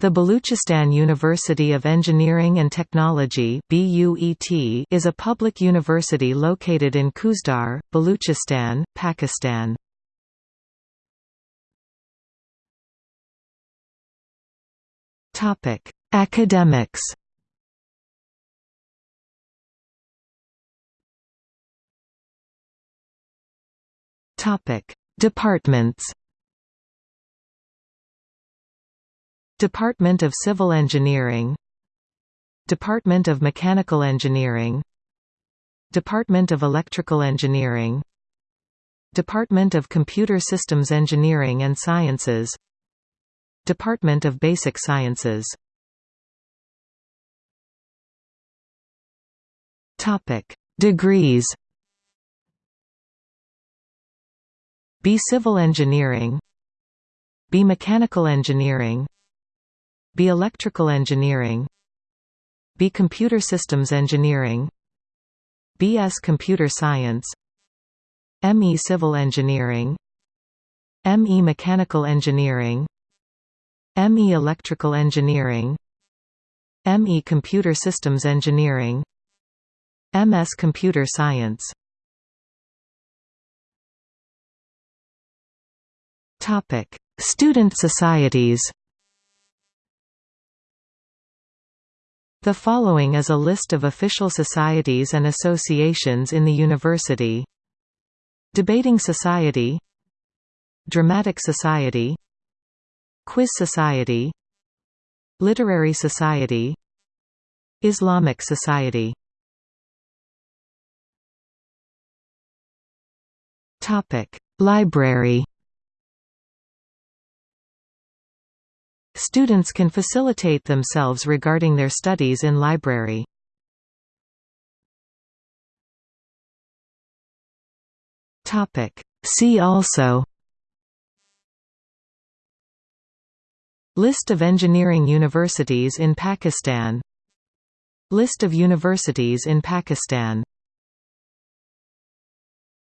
The Baluchistan University of Engineering and Technology is a public university located in Khuzdar, Baluchistan, Pakistan. Academics Departments Department of Civil Engineering. Department of Mechanical Engineering. Department of Electrical Engineering. Department of Computer Systems Engineering and Sciences. Department of Basic Sciences. Degrees. B Civil Engineering. B Mechanical Engineering B Electrical Engineering B Computer Systems Engineering BS Computer Science ME Civil Engineering ME Mechanical Engineering ME Electrical Engineering ME Computer Systems Engineering MS Computer Science. Student societies The following is a list of official societies and associations in the university. Debating Society. Dramatic Society. Quiz Society. Literary Society. Islamic Society. Library Students can facilitate themselves regarding their studies in library. See also. List of engineering universities in Pakistan. List of universities in Pakistan